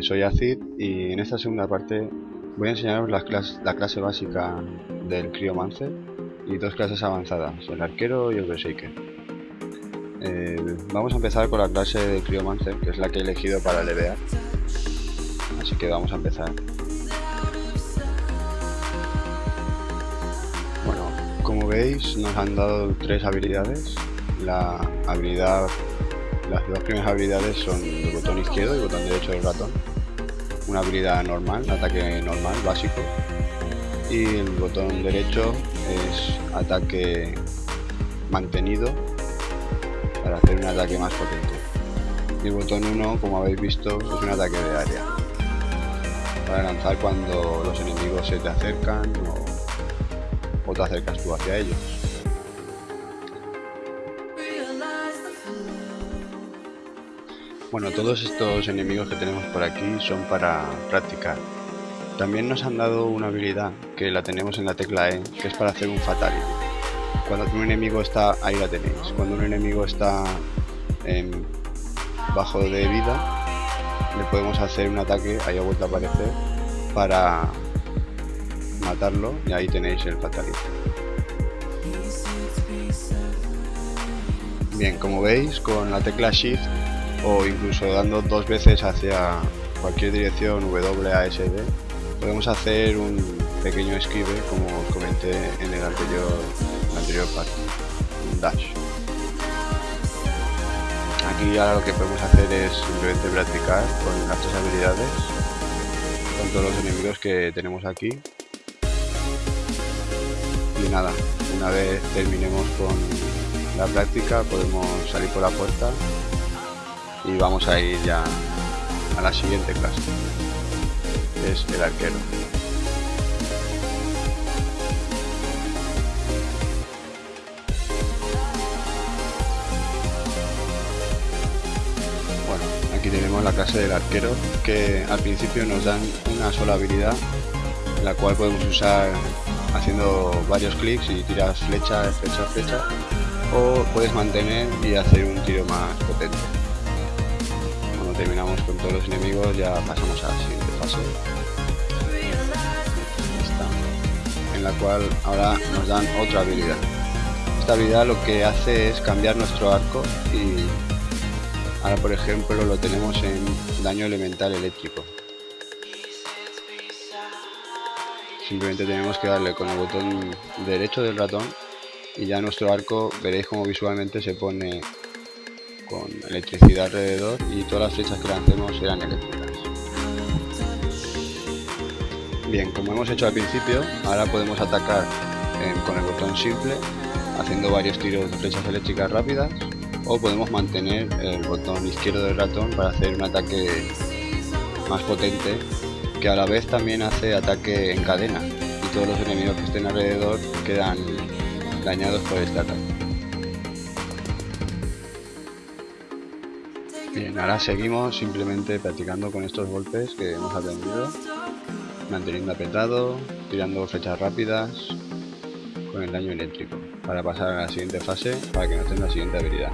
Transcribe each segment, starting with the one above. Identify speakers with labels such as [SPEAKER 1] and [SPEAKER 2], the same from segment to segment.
[SPEAKER 1] soy Acid y en esta segunda parte voy a enseñaros la clase básica del Cryomancer y dos clases avanzadas, el arquero y el berserker. Eh, vamos a empezar con la clase de Cryomancer, que es la que he elegido para levear, así que vamos a empezar. Bueno, como veis nos han dado tres habilidades, la habilidad las dos primeras habilidades son el botón izquierdo y el botón derecho del ratón. Una habilidad normal, ataque normal, básico. Y el botón derecho es ataque mantenido para hacer un ataque más potente. Y el botón 1, como habéis visto, es un ataque de área. Para lanzar cuando los enemigos se te acercan o, o te acercas tú hacia ellos. Bueno, todos estos enemigos que tenemos por aquí son para practicar. También nos han dado una habilidad que la tenemos en la tecla E, que es para hacer un fatality. Cuando un enemigo está, ahí la tenéis, cuando un enemigo está bajo de vida, le podemos hacer un ataque, ahí ha vuelto a aparecer, para matarlo y ahí tenéis el fatality. Bien, como veis, con la tecla Shift o incluso dando dos veces hacia cualquier dirección WASD podemos hacer un pequeño esquive como os comenté en el anterior, anterior parte, un dash. Aquí ahora lo que podemos hacer es simplemente practicar con las tres habilidades con todos los enemigos que tenemos aquí y nada, una vez terminemos con la práctica podemos salir por la puerta y vamos a ir ya a la siguiente clase es el arquero. Bueno aquí tenemos la clase del arquero que al principio nos dan una sola habilidad la cual podemos usar haciendo varios clics y tiras flecha, flecha, flecha o puedes mantener y hacer un tiro más potente terminamos con todos los enemigos ya pasamos a la siguiente fase. En la cual ahora nos dan otra habilidad. Esta habilidad lo que hace es cambiar nuestro arco y ahora por ejemplo lo tenemos en daño elemental eléctrico. Simplemente tenemos que darle con el botón derecho del ratón y ya nuestro arco veréis como visualmente se pone con electricidad alrededor y todas las flechas que lancemos serán eléctricas. Bien, como hemos hecho al principio, ahora podemos atacar eh, con el botón simple haciendo varios tiros de flechas eléctricas rápidas o podemos mantener el botón izquierdo del ratón para hacer un ataque más potente que a la vez también hace ataque en cadena y todos los enemigos que estén alrededor quedan dañados por este ataque. Bien, ahora seguimos simplemente practicando con estos golpes que hemos aprendido, manteniendo apretado, tirando flechas rápidas con el daño eléctrico, para pasar a la siguiente fase para que nos den la siguiente habilidad.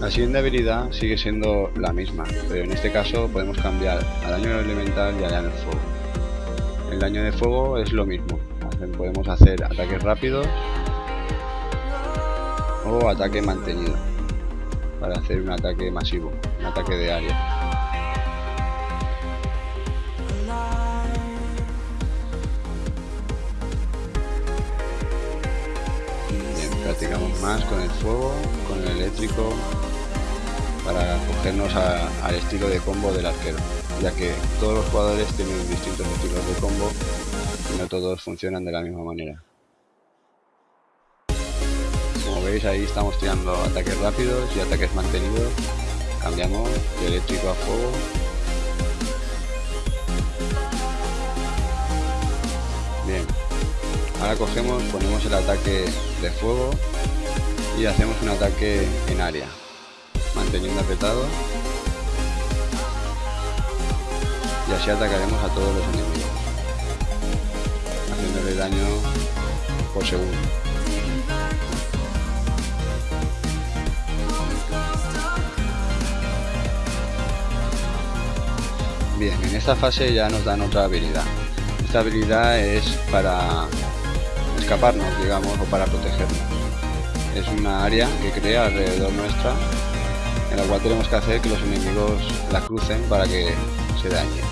[SPEAKER 1] La siguiente habilidad sigue siendo la misma, pero en este caso podemos cambiar a daño elemental y a daño de fuego. El daño de fuego es lo mismo, podemos hacer ataques rápidos o ataque mantenido para hacer un ataque masivo, un ataque de área. Bien, practicamos más con el fuego, con el eléctrico, para cogernos al estilo de combo del arquero, ya que todos los jugadores tienen distintos estilos de combo y no todos funcionan de la misma manera veis ahí estamos tirando ataques rápidos y ataques mantenidos. Cambiamos de eléctrico a fuego. Bien. Ahora cogemos, ponemos el ataque de fuego y hacemos un ataque en área. Manteniendo apretado. Y así atacaremos a todos los enemigos. Haciéndole daño por segundo. Bien, en esta fase ya nos dan otra habilidad. Esta habilidad es para escaparnos, digamos, o para protegernos. Es una área que crea alrededor nuestra, en la cual tenemos que hacer que los enemigos la crucen para que se dañen.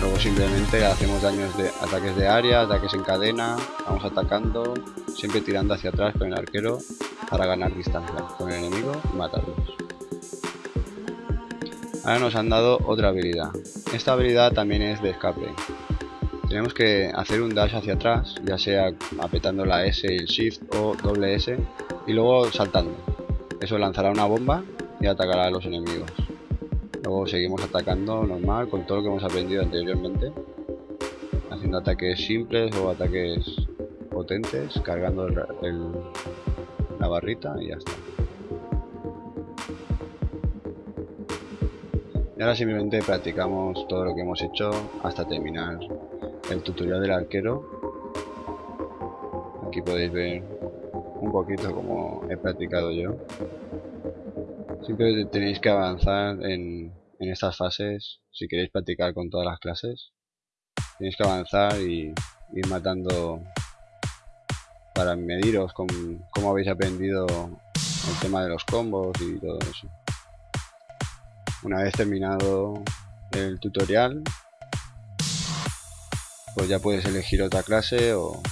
[SPEAKER 1] Luego simplemente hacemos daños de ataques de área, ataques en cadena, vamos atacando, siempre tirando hacia atrás con el arquero para ganar distancia con el enemigo y matarlos. Ahora nos han dado otra habilidad. Esta habilidad también es de escape. Tenemos que hacer un dash hacia atrás, ya sea apretando la S y el Shift o doble S, y luego saltando. Eso lanzará una bomba y atacará a los enemigos. Luego seguimos atacando normal con todo lo que hemos aprendido anteriormente, haciendo ataques simples o ataques potentes, cargando la barrita y ya está. Ahora simplemente practicamos todo lo que hemos hecho hasta terminar el tutorial del arquero. Aquí podéis ver un poquito como he practicado yo. Siempre tenéis que avanzar en, estas fases si queréis practicar con todas las clases. Tenéis que avanzar y ir matando para mediros con cómo habéis aprendido el tema de los combos y todo eso. Una vez terminado el tutorial, pues ya puedes elegir otra clase o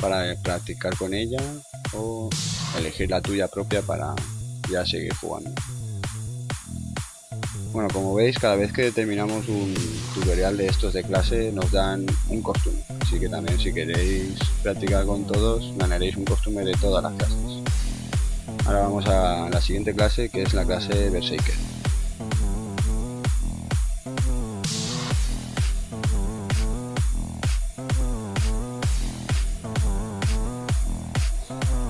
[SPEAKER 1] para practicar con ella o elegir la tuya propia para ya seguir jugando. Bueno, como veis, cada vez que terminamos un tutorial de estos de clase nos dan un costume. Así que también si queréis practicar con todos, ganaréis un costume de todas las clases. Ahora vamos a la siguiente clase que es la clase Berserker.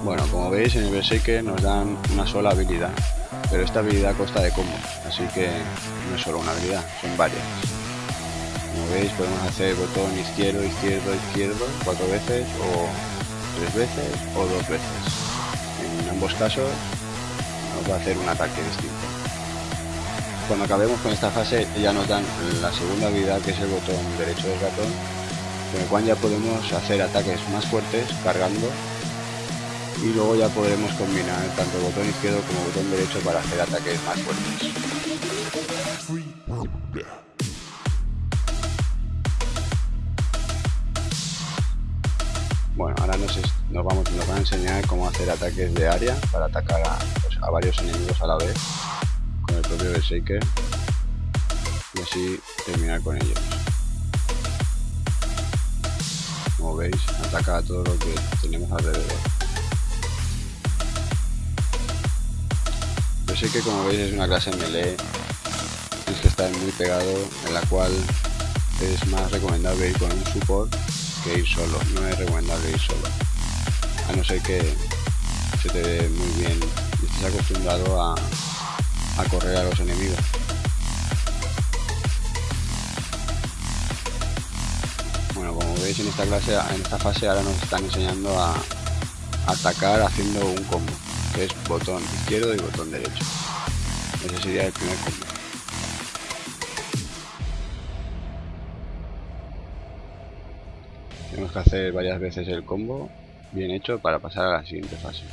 [SPEAKER 1] Bueno, como veis en el Berserker nos dan una sola habilidad, pero esta habilidad consta de combo, así que no es solo una habilidad, son varias. Como veis podemos hacer botón izquierdo, izquierdo, izquierdo cuatro veces o tres veces o dos veces ambos casos nos va a hacer un ataque distinto. Cuando acabemos con esta fase ya nos dan la segunda habilidad que es el botón derecho del ratón, con el cual ya podemos hacer ataques más fuertes cargando y luego ya podremos combinar tanto el botón izquierdo como el botón derecho para hacer ataques más fuertes. Bueno, ahora nos, vamos, nos van a enseñar cómo hacer ataques de área para atacar a, pues, varios enemigos a la vez con el propio Berserker y así terminar con ellos. Como veis, ataca a todo lo que tenemos alrededor. Berserker como veis es una clase melee, tienes que estar muy pegado, en la cual es más recomendable ir con un support que ir solo, no es recomendable ir solo. A no ser que se te dé muy bien y estés acostumbrado a, a correr a los enemigos. Bueno, como veis en esta clase, en esta fase ahora nos están enseñando a atacar haciendo un combo, que es botón izquierdo y botón derecho. Ese sería el primer combo. Tenemos que hacer varias veces el combo bien hecho para pasar a la siguiente fase.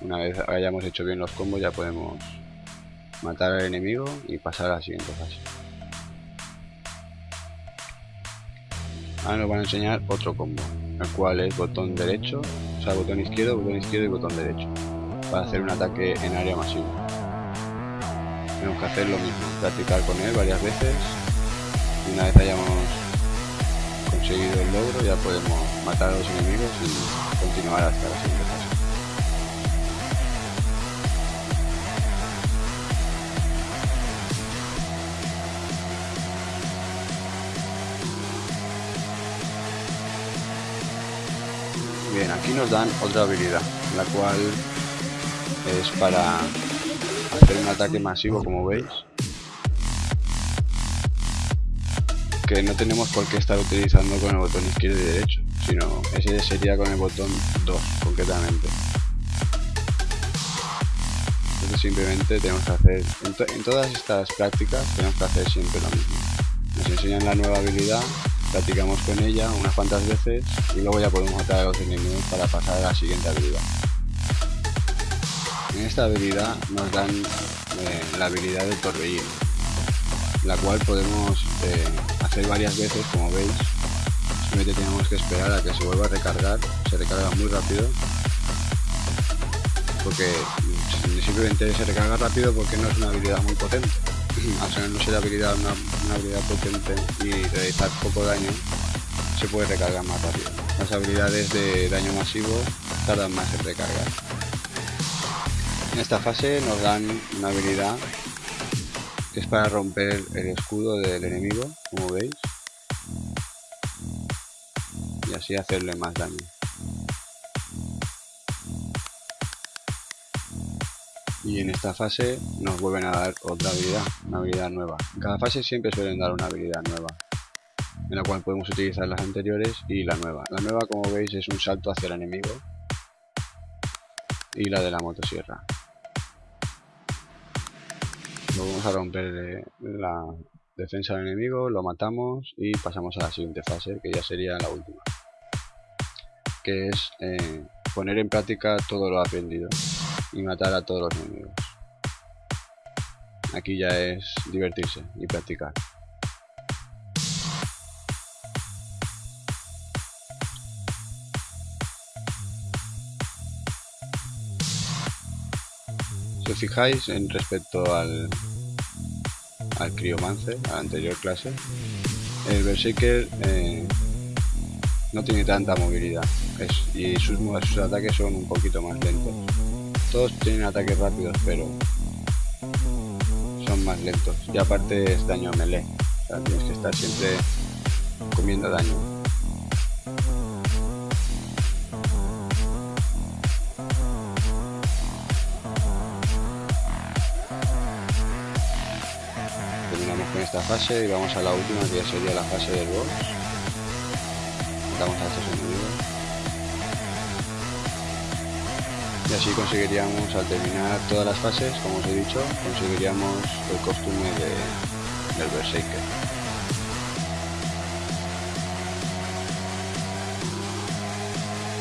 [SPEAKER 1] Una vez hayamos hecho bien los combos ya podemos matar al enemigo y pasar a la siguiente fase. Ahora nos van a enseñar otro combo, el cual es botón derecho, o sea botón izquierdo, botón izquierdo y botón derecho, para hacer un ataque en área masivo. Tenemos que hacer lo mismo, practicar con él varias veces y una vez hayamos conseguido el logro ya podemos matar a los enemigos y continuar hasta la siguiente fase. Bien, aquí nos dan otra habilidad, la cual es para hacer un ataque masivo como veis no tenemos por qué estar utilizando con el botón izquierdo y derecho, sino ese sería con el botón 2 concretamente. entonces simplemente tenemos que hacer, en, todas estas prácticas tenemos que hacer siempre lo mismo. Nos enseñan la nueva habilidad, practicamos con ella unas cuantas veces y luego ya podemos matar a los enemigos para pasar a la siguiente habilidad. En esta habilidad nos dan eh, la habilidad de torbellino, la cual podemos eh, hacer varias veces como veis. Simplemente tenemos que esperar a que se vuelva a recargar, se recarga muy rápido porque simplemente se recarga rápido porque no es una habilidad muy potente. Al ser no ser habilidad una, habilidad potente y realizar poco daño, se puede recargar más rápido. Las habilidades de daño masivo tardan más en recargar. En esta fase nos dan una habilidad es para romper el escudo del enemigo, como veis, y así hacerle más daño. y en esta fase nos vuelven a dar otra habilidad, una habilidad nueva. En cada fase siempre suelen dar una habilidad nueva, en la cual podemos utilizar las anteriores y la nueva. La nueva como veis es un salto hacia el enemigo y la de la motosierra. Lo vamos a romper la defensa del enemigo, lo matamos y pasamos a la siguiente fase que ya sería la última. Que es eh, poner en práctica todo lo aprendido y matar a todos los enemigos. Aquí ya es divertirse y practicar. Si os fijáis en respecto al, al Criomancer, a la anterior clase, el Berserker eh, no tiene tanta movilidad y sus, ataques son un poquito más lentos. Todos tienen ataques rápidos, pero son más lentos. Y aparte es daño a melee. O sea, tienes que estar siempre comiendo daño. Fase y vamos a la última que ya sería la fase del boss. A estos enemigos. y así conseguiríamos al terminar todas las fases como os he dicho conseguiríamos el costume de, del Berserker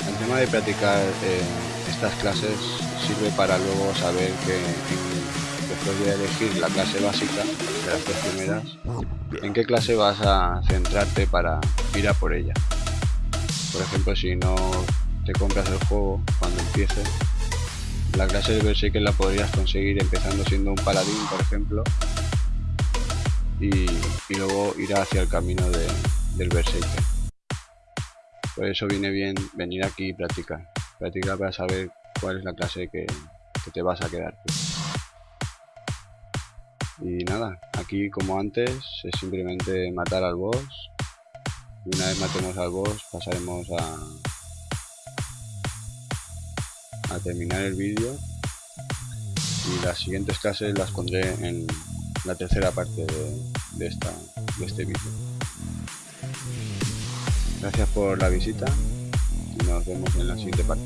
[SPEAKER 1] el tema de practicar eh, estas clases sirve para luego saber que después de elegir la clase básica de las tres primeras en qué clase vas a centrarte para ir a por ella por ejemplo si no te compras el juego cuando empieces la clase de Berserker la podrías conseguir empezando siendo un paladín, por ejemplo, y, luego ir hacia el camino del Berserker. Por eso viene bien venir aquí y practicar. Practicar para saber cuál es la clase que, que te vas a quedar. Y nada, aquí como antes es simplemente matar al boss. Y una vez matemos al boss pasaremos a, a terminar el vídeo y las siguientes clases las pondré en la tercera parte de, esta, de este vídeo. Gracias por la visita y nos vemos en la siguiente parte.